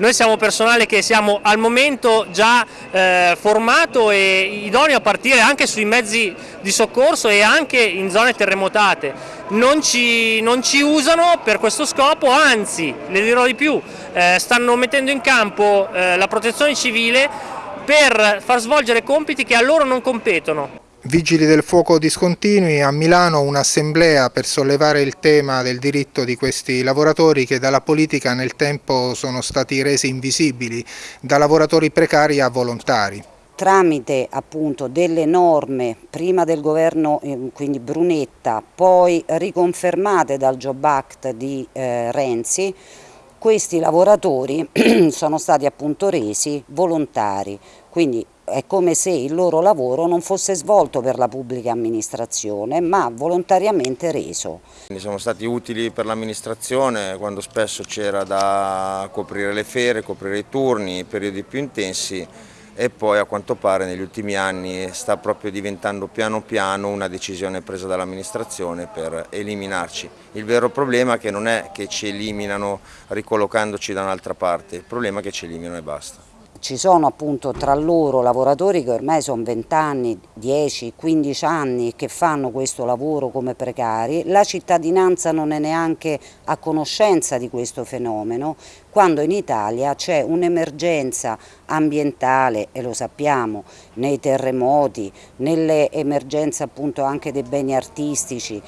Noi siamo personale che siamo al momento già eh, formato e idoneo a partire anche sui mezzi di soccorso e anche in zone terremotate. Non ci, non ci usano per questo scopo, anzi, le dirò di più, eh, stanno mettendo in campo eh, la protezione civile per far svolgere compiti che a loro non competono. Vigili del fuoco discontinui, a Milano un'assemblea per sollevare il tema del diritto di questi lavoratori che dalla politica nel tempo sono stati resi invisibili, da lavoratori precari a volontari. Tramite appunto delle norme prima del governo eh, quindi Brunetta poi riconfermate dal Job Act di eh, Renzi questi lavoratori sono stati appunto resi volontari. Quindi è come se il loro lavoro non fosse svolto per la pubblica amministrazione ma volontariamente reso. Sono stati utili per l'amministrazione quando spesso c'era da coprire le ferie, coprire i turni, i periodi più intensi e poi a quanto pare negli ultimi anni sta proprio diventando piano piano una decisione presa dall'amministrazione per eliminarci. Il vero problema è che non è che ci eliminano ricollocandoci da un'altra parte, il problema è che ci eliminano e basta ci sono appunto tra loro lavoratori che ormai sono 20 anni, 10, 15 anni che fanno questo lavoro come precari, la cittadinanza non è neanche a conoscenza di questo fenomeno, quando in Italia c'è un'emergenza ambientale, e lo sappiamo, nei terremoti, nelle emergenze appunto anche dei beni artistici,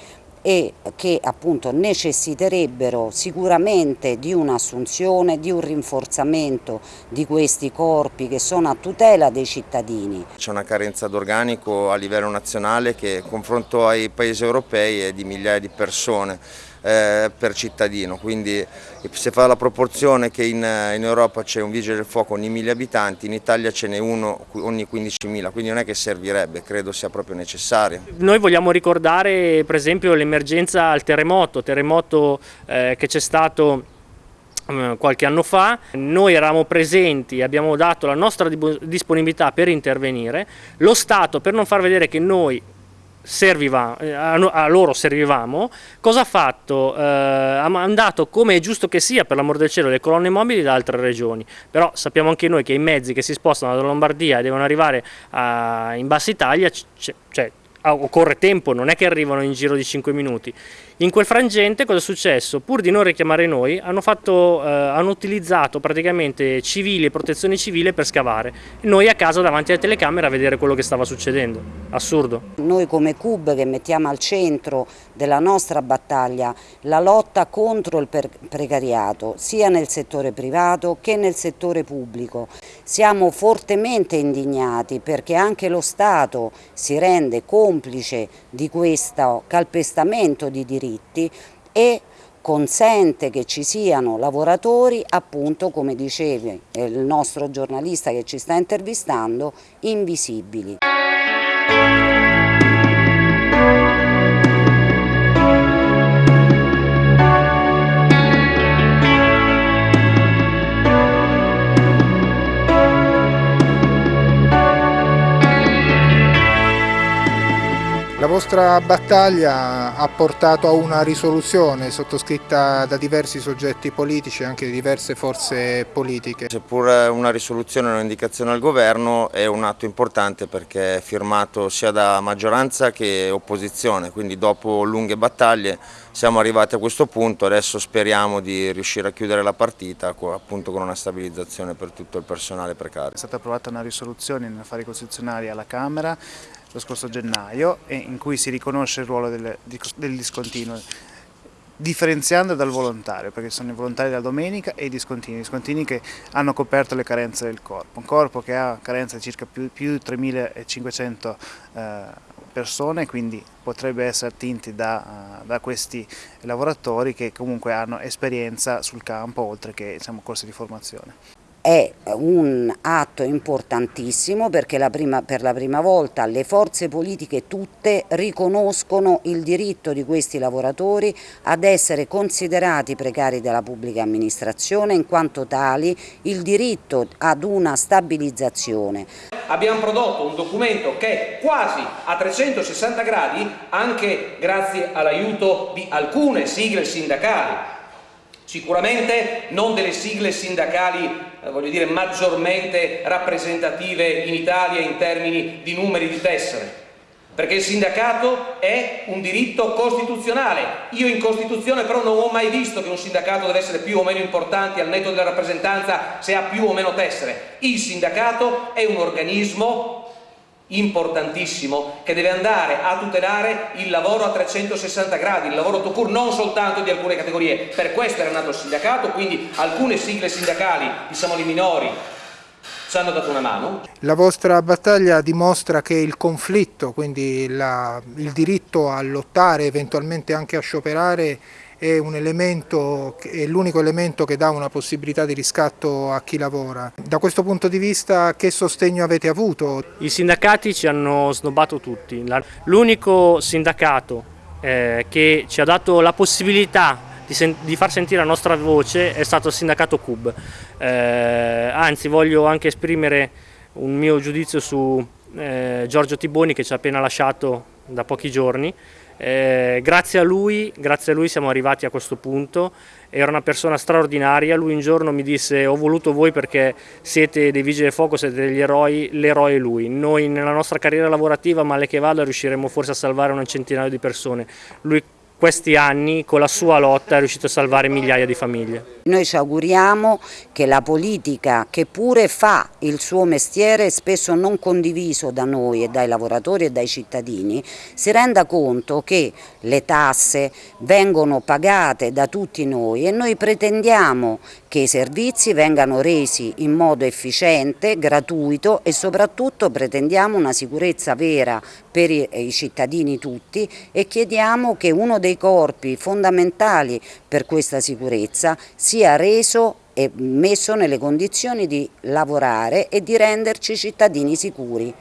e che appunto necessiterebbero sicuramente di un'assunzione, di un rinforzamento di questi corpi che sono a tutela dei cittadini. C'è una carenza d'organico a livello nazionale che confronto ai paesi europei è di migliaia di persone eh, per cittadino, quindi se fa la proporzione che in, in Europa c'è un vigile del fuoco ogni mille abitanti, in Italia ce n'è uno ogni 15.000, quindi non è che servirebbe, credo sia proprio necessario. Noi vogliamo ricordare per esempio l'emergenza al terremoto, terremoto eh, che c'è stato mm, qualche anno fa, noi eravamo presenti, abbiamo dato la nostra disponibilità per intervenire, lo Stato per non far vedere che noi serviva, eh, a loro servivamo, cosa ha fatto? Eh, ha mandato, come è giusto che sia, per l'amor del cielo, le colonne mobili da altre regioni, però sappiamo anche noi che i mezzi che si spostano dalla Lombardia e devono arrivare a, in Bassa Italia, cioè, occorre tempo, non è che arrivano in giro di 5 minuti. In quel frangente cosa è successo? Pur di non richiamare noi, hanno, fatto, eh, hanno utilizzato praticamente civili e protezione civile per scavare. Noi a casa davanti alle telecamere a vedere quello che stava succedendo. Assurdo. Noi come CUB che mettiamo al centro della nostra battaglia la lotta contro il precariato, sia nel settore privato che nel settore pubblico. Siamo fortemente indignati perché anche lo Stato si rende complice di questo calpestamento di diritti e consente che ci siano lavoratori appunto come diceva il nostro giornalista che ci sta intervistando invisibili. La vostra battaglia ha portato a una risoluzione sottoscritta da diversi soggetti politici e anche di diverse forze politiche. Seppur una risoluzione e un'indicazione al governo è un atto importante perché è firmato sia da maggioranza che opposizione, quindi dopo lunghe battaglie siamo arrivati a questo punto, adesso speriamo di riuscire a chiudere la partita appunto con una stabilizzazione per tutto il personale precario. È stata approvata una risoluzione in affari costituzionali alla Camera lo scorso gennaio in cui si riconosce il ruolo del, del discontinuo differenziando dal volontario, perché sono i volontari della domenica e i discontinui, i discontinui che hanno coperto le carenze del corpo, un corpo che ha carenze di circa più, di 3.500 eh, persone, quindi potrebbe essere attinti da, uh, da, questi lavoratori che comunque hanno esperienza sul campo oltre che diciamo, corsi di formazione è un atto importantissimo perché la prima, per la prima volta le forze politiche tutte riconoscono il diritto di questi lavoratori ad essere considerati precari della pubblica amministrazione in quanto tali il diritto ad una stabilizzazione. Abbiamo prodotto un documento che quasi a 360 gradi anche grazie all'aiuto di alcune sigle sindacali Sicuramente non delle sigle sindacali voglio dire, maggiormente rappresentative in Italia in termini di numeri di tessere, perché il sindacato è un diritto costituzionale. Io in Costituzione però non ho mai visto che un sindacato deve essere più o meno importante al netto della rappresentanza se ha più o meno tessere. Il sindacato è un organismo importantissimo che deve andare a tutelare il lavoro a 360 gradi, il lavoro to non soltanto di alcune categorie. Per questo era nato il sindacato, quindi alcune sigle sindacali, diciamo le minori, ci hanno dato una mano. La vostra battaglia dimostra che il conflitto, quindi la, il diritto a lottare, eventualmente anche a scioperare, è un elemento, l'unico elemento che dà una possibilità di riscatto a chi lavora. Da questo punto di vista che sostegno avete avuto? I sindacati ci hanno snobbato tutti, l'unico sindacato eh, che ci ha dato la possibilità di, di, far sentire la nostra voce è stato il sindacato CUB, eh, anzi voglio anche esprimere un mio giudizio su eh, Giorgio Tiboni che ci ha appena lasciato da pochi giorni, eh, grazie, a lui, grazie a lui siamo arrivati a questo punto, era una persona straordinaria, lui un giorno mi disse ho voluto voi perché siete dei vigili del fuoco, siete degli eroi, l'eroe è lui, noi nella nostra carriera lavorativa male che vada riusciremo forse a salvare un centinaio di persone, lui questi anni con la sua lotta è riuscito a salvare migliaia di famiglie. Noi ci auguriamo che la politica che pure fa il suo mestiere spesso non condiviso da noi e dai lavoratori e dai cittadini si renda conto che le tasse vengono pagate da tutti noi e noi pretendiamo che i servizi vengano resi in modo efficiente, gratuito e soprattutto pretendiamo una sicurezza vera per i cittadini tutti e chiediamo che uno dei corpi fondamentali per questa sicurezza sia reso e messo nelle condizioni di lavorare e di renderci cittadini sicuri.